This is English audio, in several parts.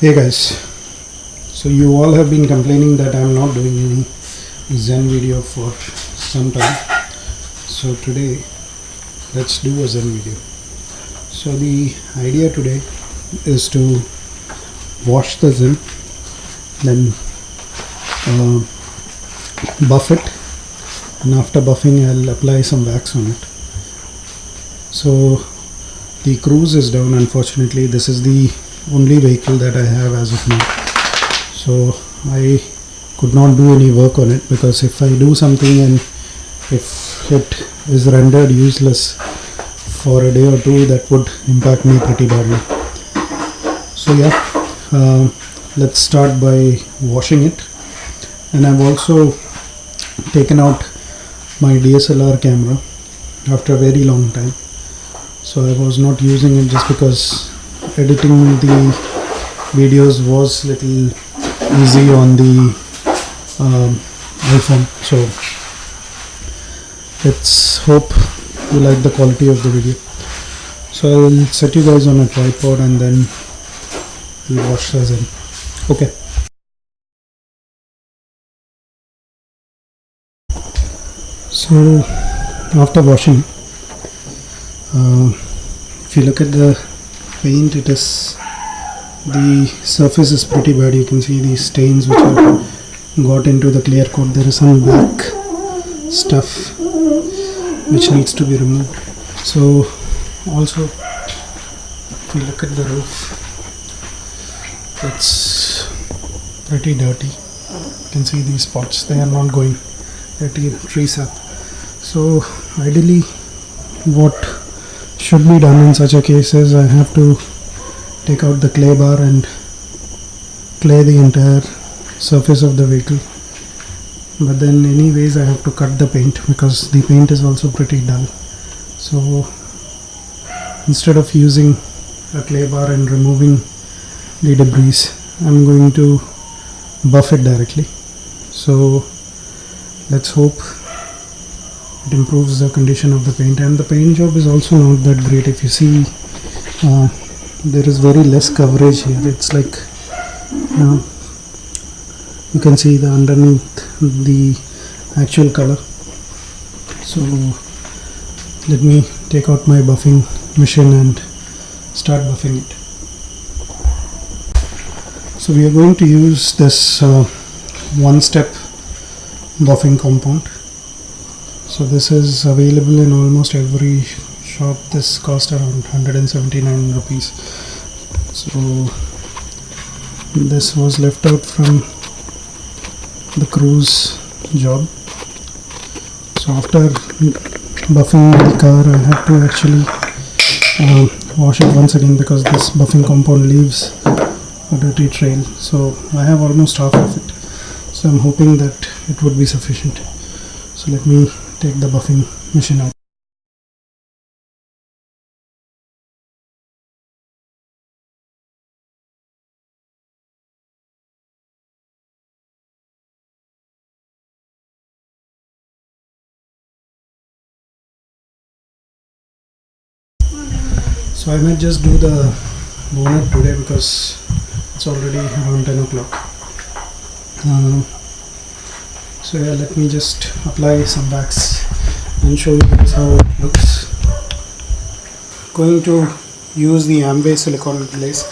Hey guys, so you all have been complaining that I'm not doing any Zen video for some time. So today, let's do a Zen video. So the idea today is to wash the Zen, then uh, buff it, and after buffing, I'll apply some wax on it. So the Cruze is down. Unfortunately, this is the only vehicle that I have as of now. So I could not do any work on it because if I do something and if it is rendered useless for a day or two, that would impact me pretty badly. So yeah, uh, let's start by washing it. And I've also taken out my DSLR camera after a very long time. So I was not using it just because editing the videos was little easy on the um, iPhone. So let's hope you like the quality of the video. So I'll set you guys on a tripod and then we'll wash this Zen. Okay. So after washing, uh, if you look at the paint, it is the surface is pretty bad. You can see these stains which have got into the clear coat. There is some black stuff which needs to be removed. So also, if you look at the roof, it's pretty dirty. You can see these spots. They are not going. They're tree tree. So ideally, what should be done in such a case is I have to take out the clay bar and clay the entire surface of the vehicle. But then anyways I have to cut the paint because the paint is also pretty dull. So instead of using a clay bar and removing the debris I'm going to buff it directly. So let's hope it improves the condition of the paint. And the paint job is also not that great. If you see uh, there is very less coverage here. It's like you know you can see the underneath the actual color. So let me take out my buffing machine and start buffing it. So we are going to use this uh, one step buffing compound so this is available in almost every shop. This cost around 179 rupees. So this was left out from the Cruze job. So after buffing the car I have to actually uh, wash it once again because this buffing compound leaves a dirty trail. So I have almost half of it. So I'm hoping that it would be sufficient. So let me take the buffing machine out. So I might just do the bonnet today because it's already around 10 o'clock. Uh, so yeah let me just apply some wax and show you guys how it looks. Going to use the Amway silicone glaze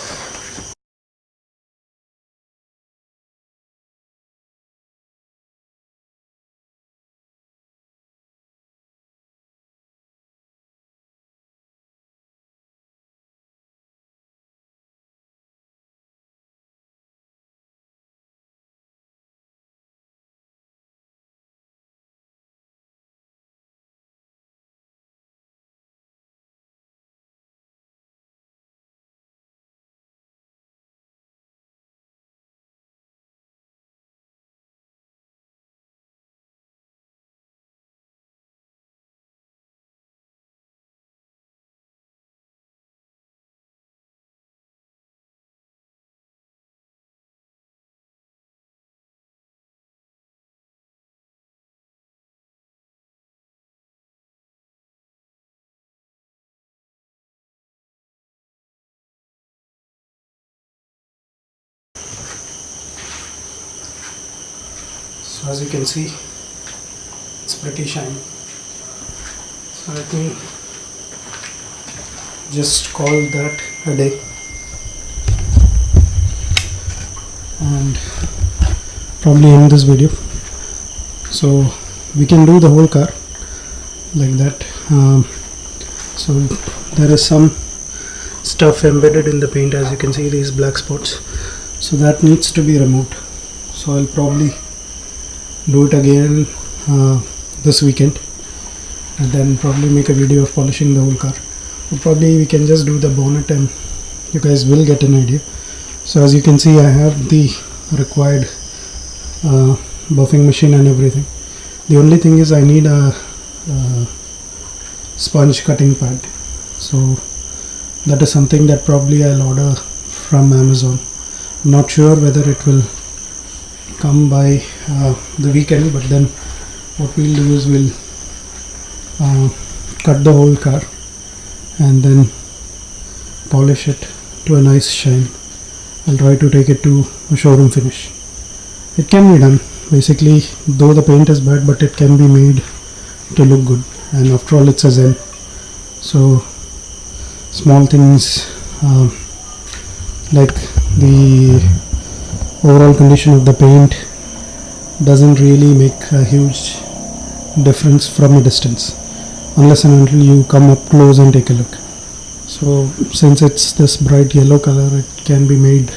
so as you can see it's pretty shiny. So let me just call that a day. And probably end this video. So we can do the whole car like that. Um, so there is some stuff embedded in the paint. As you can see these black spots. So that needs to be removed. So I'll probably do it again uh, this weekend and then probably make a video of polishing the whole car. Or probably we can just do the bonnet and you guys will get an idea. So as you can see I have the required uh, buffing machine and everything. The only thing is I need a, a sponge cutting pad. So that is something that probably I'll order from Amazon. Not sure whether it will come by uh, the weekend but then what we'll do is we'll uh, cut the whole car and then polish it to a nice shine. I'll try to take it to a showroom finish. It can be done. Basically though the paint is bad but it can be made to look good. And after all it's a zen. So small things uh, like the overall condition of the paint doesn't really make a huge difference from a distance unless and until you come up close and take a look. So since it's this bright yellow color it can be made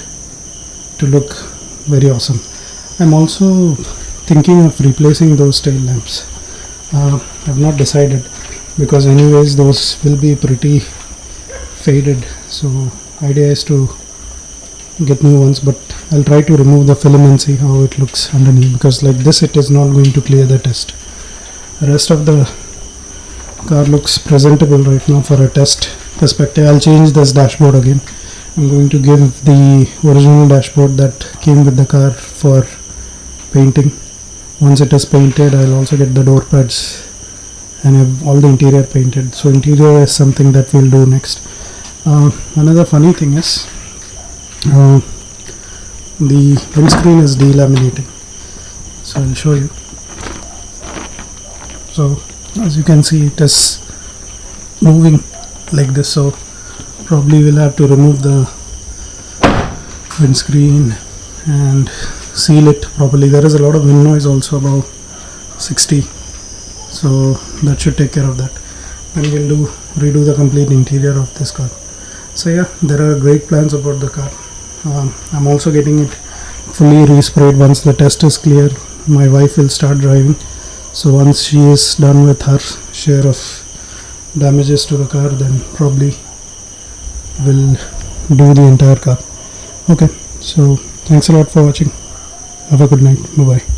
to look very awesome. I'm also thinking of replacing those tail lamps. Uh, I've not decided because anyways those will be pretty faded. So idea is to get new ones but I'll try to remove the film and see how it looks underneath because like this it is not going to clear the test. The rest of the car looks presentable right now for a test perspective. I'll change this dashboard again. I'm going to give the original dashboard that came with the car for painting. Once it is painted I'll also get the door pads and have all the interior painted. So interior is something that we'll do next. Uh, another funny thing is uh, the windscreen is delaminating so I'll show you. So as you can see it is moving like this. So probably we'll have to remove the windscreen and seal it properly. There is a lot of wind noise also about 60 so that should take care of that. Then we'll do redo the complete interior of this car. So yeah there are great plans about the car um, I'm also getting it fully resprayed once the test is clear. My wife will start driving. So once she is done with her share of damages to the car then probably will do the entire car. Okay. So thanks a lot for watching. Have a good night. Bye bye